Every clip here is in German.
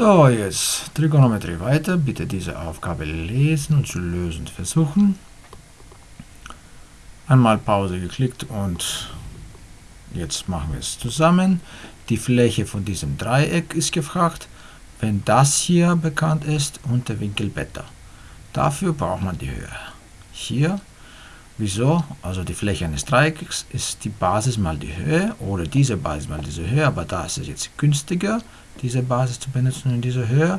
So, jetzt Trigonometrie weiter. Bitte diese Aufgabe lesen und zu lösen versuchen. Einmal Pause geklickt und jetzt machen wir es zusammen. Die Fläche von diesem Dreieck ist gefragt, wenn das hier bekannt ist und der Winkel Beta. Dafür braucht man die Höhe. Hier, wieso? Also die Fläche eines Dreiecks ist die Basis mal die Höhe oder diese Basis mal diese Höhe, aber da ist es jetzt günstiger diese Basis zu benutzen in dieser Höhe.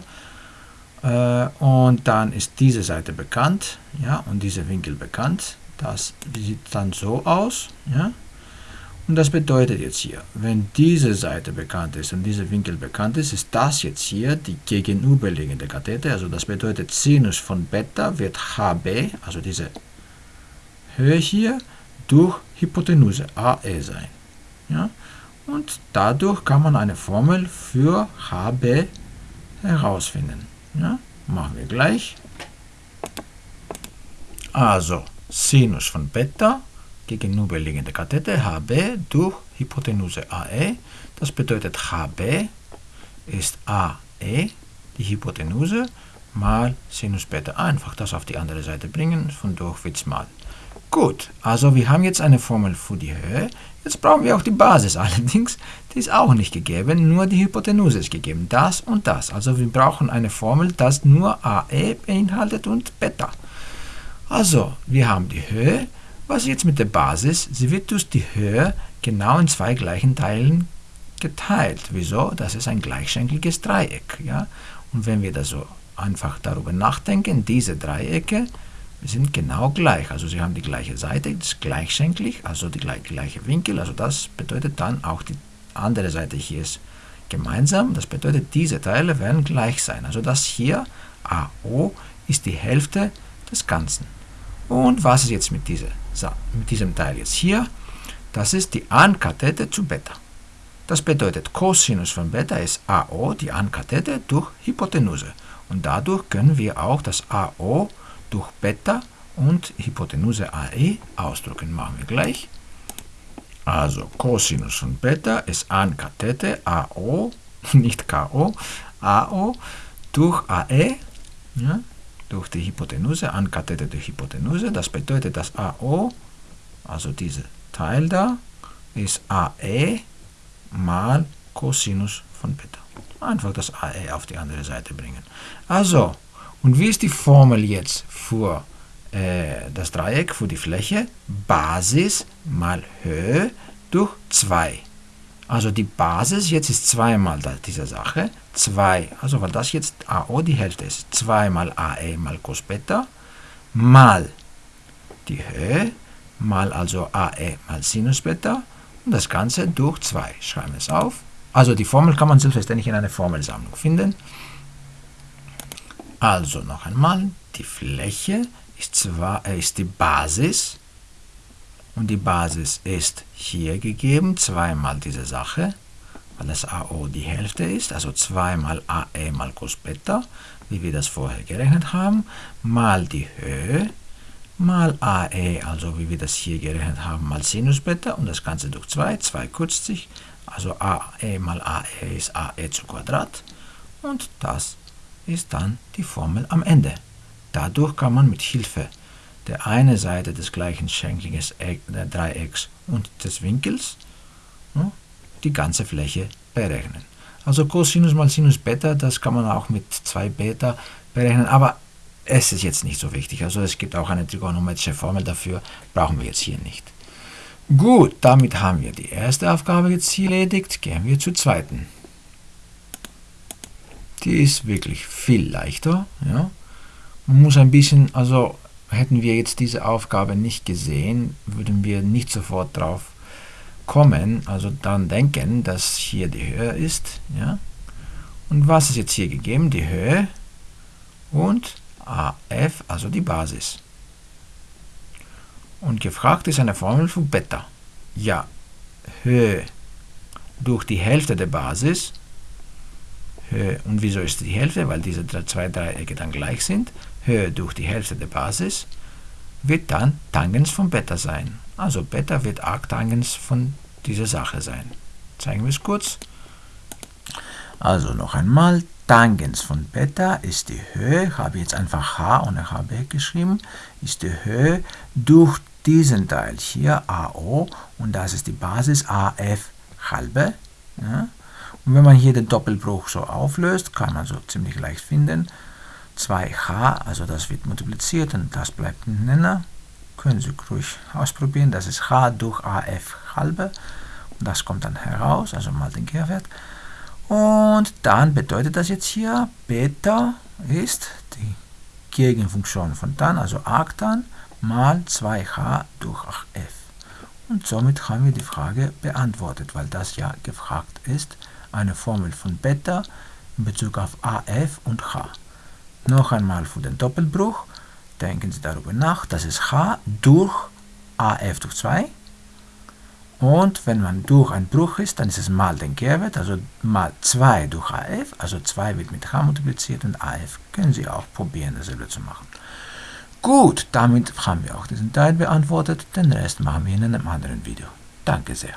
Äh, und dann ist diese Seite bekannt, ja, und dieser Winkel bekannt. Das sieht dann so aus, ja. Und das bedeutet jetzt hier, wenn diese Seite bekannt ist und dieser Winkel bekannt ist, ist das jetzt hier die gegenüberliegende Kathete. Also das bedeutet Sinus von Beta wird HB, also diese Höhe hier, durch Hypotenuse AE sein. Ja? und dadurch kann man eine Formel für HB herausfinden. Ja, machen wir gleich. Also Sinus von Beta gegenüberliegende Kathete HB durch Hypotenuse AE. Das bedeutet HB ist AE, die Hypotenuse, mal Sinus Beta. Einfach das auf die andere Seite bringen, von durch wird mal. Gut, also wir haben jetzt eine Formel für die Höhe. Jetzt brauchen wir auch die Basis. Allerdings, die ist auch nicht gegeben, nur die Hypotenuse ist gegeben. Das und das. Also wir brauchen eine Formel, das nur AE beinhaltet und Beta. Also, wir haben die Höhe. Was jetzt mit der Basis? Sie wird durch die Höhe genau in zwei gleichen Teilen geteilt. Wieso? Das ist ein gleichschenkliges Dreieck. Ja? Und wenn wir da so einfach darüber nachdenken, diese Dreiecke sind genau gleich. Also sie haben die gleiche Seite, das ist gleichschenklich, also die gleiche Winkel. Also das bedeutet dann auch die andere Seite hier ist gemeinsam. Das bedeutet, diese Teile werden gleich sein. Also das hier, AO, ist die Hälfte des Ganzen. Und was ist jetzt mit, dieser, mit diesem Teil jetzt hier? Das ist die Ankathete zu Beta. Das bedeutet, Cosinus von Beta ist AO, die Ankathete, durch Hypotenuse. Und dadurch können wir auch das AO durch Beta und Hypotenuse AE ausdrücken. Machen wir gleich. Also Cosinus von Beta ist an Kathete AO, nicht KO, AO durch AE, ja, durch die Hypotenuse, an Kathete durch Hypotenuse. Das bedeutet, dass AO, also dieser Teil da, ist AE mal Cosinus von Beta. Einfach das AE auf die andere Seite bringen. Also, und wie ist die Formel jetzt für äh, das Dreieck, für die Fläche? Basis mal Höhe durch 2. Also die Basis jetzt ist 2 mal diese Sache. 2, also weil das jetzt AO die Hälfte ist. 2 mal AE mal Cos Beta mal die Höhe mal also AE mal Sinus Beta und das Ganze durch 2. Schreiben wir es auf. Also die Formel kann man selbstverständlich in einer Formelsammlung finden. Also noch einmal, die Fläche ist, zwar, äh, ist die Basis und die Basis ist hier gegeben, zweimal diese Sache, weil das AO die Hälfte ist, also zweimal AE mal Cos Beta, wie wir das vorher gerechnet haben, mal die Höhe, mal AE, also wie wir das hier gerechnet haben, mal Sinus Beta und das Ganze durch 2, 2 kürzt sich, also AE mal AE ist AE zu Quadrat und das ist dann die Formel am Ende. Dadurch kann man mit Hilfe der einen Seite des gleichen schenkligen Dreiecks und des Winkels ja, die ganze Fläche berechnen. Also Cosinus mal Sinus Beta, das kann man auch mit 2 Beta berechnen, aber es ist jetzt nicht so wichtig. Also es gibt auch eine trigonometrische Formel dafür, brauchen wir jetzt hier nicht. Gut, damit haben wir die erste Aufgabe jetzt hier erledigt. Gehen wir zur zweiten. Die ist wirklich viel leichter. Ja. Man muss ein bisschen, also hätten wir jetzt diese Aufgabe nicht gesehen, würden wir nicht sofort drauf kommen, also dann denken, dass hier die Höhe ist. Ja. Und was ist jetzt hier gegeben? Die Höhe und AF, also die Basis. Und gefragt ist eine Formel für Beta. Ja, Höhe durch die Hälfte der Basis und wieso ist die Hälfte? Weil diese zwei Dreiecke dann gleich sind. Höhe durch die Hälfte der Basis wird dann Tangens von Beta sein. Also Beta wird Arctangens von dieser Sache sein. Zeigen wir es kurz. Also noch einmal, Tangens von Beta ist die Höhe, habe jetzt einfach h ohne hb geschrieben, ist die Höhe durch diesen Teil hier, AO, und das ist die Basis AF halbe. Ja. Und wenn man hier den Doppelbruch so auflöst, kann man so ziemlich leicht finden. 2h, also das wird multipliziert und das bleibt ein Nenner. Können Sie ruhig ausprobieren, das ist h durch AF halbe. Und das kommt dann heraus, also mal den Kehrwert. Und dann bedeutet das jetzt hier, Beta ist die Gegenfunktion von tan, also arctan, mal 2h durch f. Und somit haben wir die Frage beantwortet, weil das ja gefragt ist, eine Formel von Beta in Bezug auf AF und H. Noch einmal für den Doppelbruch, denken Sie darüber nach, das ist H durch AF durch 2 und wenn man durch ein Bruch ist, dann ist es mal den Kehrwert, also mal 2 durch AF, also 2 wird mit H multipliziert und AF können Sie auch probieren, dasselbe zu machen. Gut, damit haben wir auch diesen Teil beantwortet, den Rest machen wir in einem anderen Video. Danke sehr.